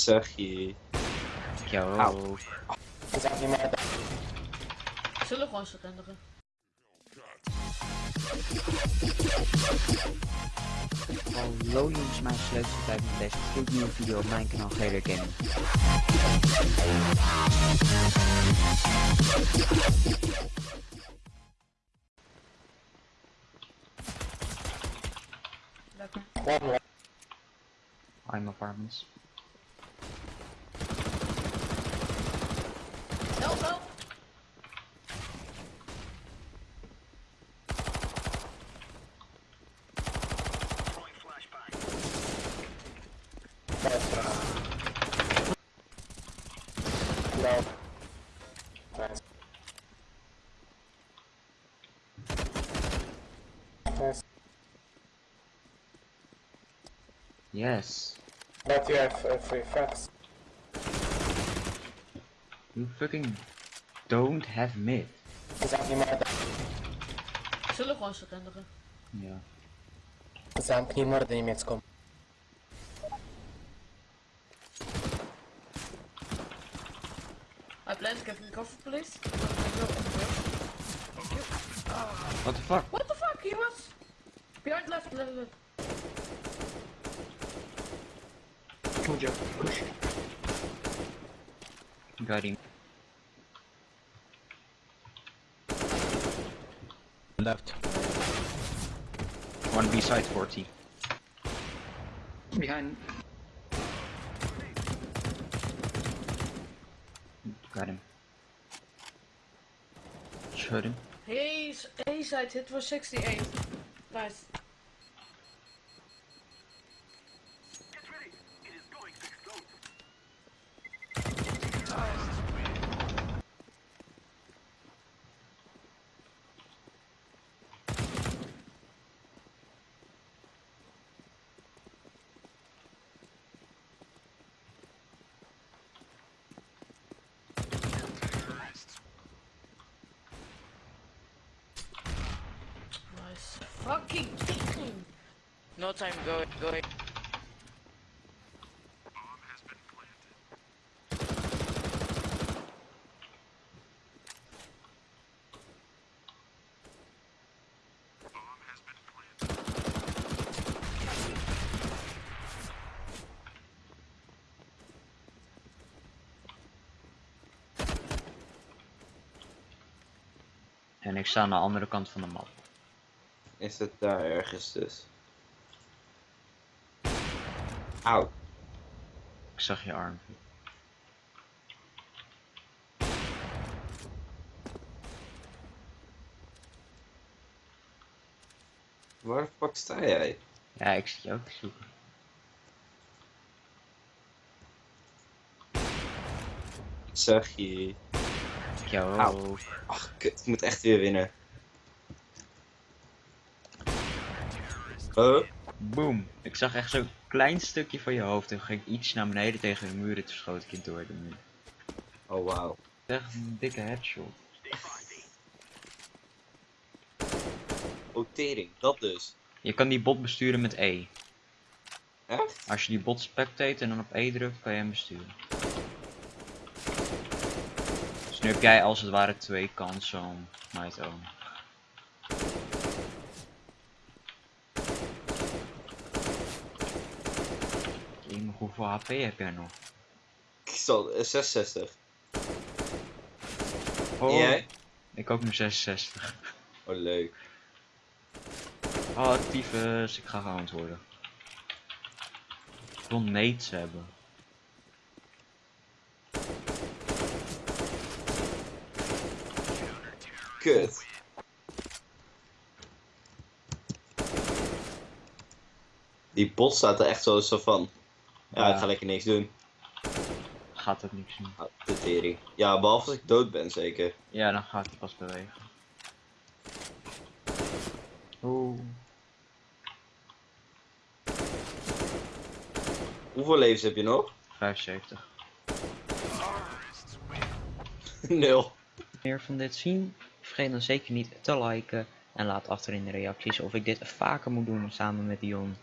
Zeg je. Yo. Zullen we gewoon surrenderen? Hallo jongens, mijn dat bij mijn deze gloednieuwe video op mijn kanaal Gator Gaming. Lekker. I'm apartments. Yes. But you have uh, free facts. You fucking don't have mid. Zamknij mordę. Zullen we gewoon surrenderen? Ja. Zamknij mordę niemiecką. I plan to get recover, please. Thank you. Thank you. What the fuck? What the fuck? He was behind left, left, left. Got him. Left. One B side 40. Behind. Got him. Shot him. His A side hit was 68. Nice. Fucking damn. No time, go, go. En ik sta aan de andere kant van de map. Is het daar ergens dus? Auw. Ik zag je arm. Waar fuck sta jij? Ja, ik zit je ook te zoeken. Zeg je. Yo. Auw. Ach, kut. Ik moet echt weer winnen. Huh? Boom. Ik zag echt zo'n klein stukje van je hoofd en ging iets naar beneden tegen de muur en toen schoot ik door de muur. Oh wauw. Echt een dikke headshot. Oh tering, dat dus. Je kan die bot besturen met E. Echt? Als je die bot spectate en dan op E drukt, kan je hem besturen. Dus nu heb jij als het ware twee kansen om mij te. Hoeveel HP heb jij nog? Ik zal eh, 66. Oh, En jij? ik ook nu 66. Oh leuk. Oh, tyfus, ik ga gehound worden. Ik wil nades hebben. Kut. Die bot staat er echt zo, zo van. Ja, ik ga lekker niks doen. Gaat dat niks doen? Ah, de tering. Ja, behalve als ik dood ben zeker. Ja, dan gaat hij pas bewegen. Oeh. Hoeveel levens heb je nog? 75. Nul. Meer van dit zien? Vergeet dan zeker niet te liken en laat achter in de reacties of ik dit vaker moet doen samen met Dion.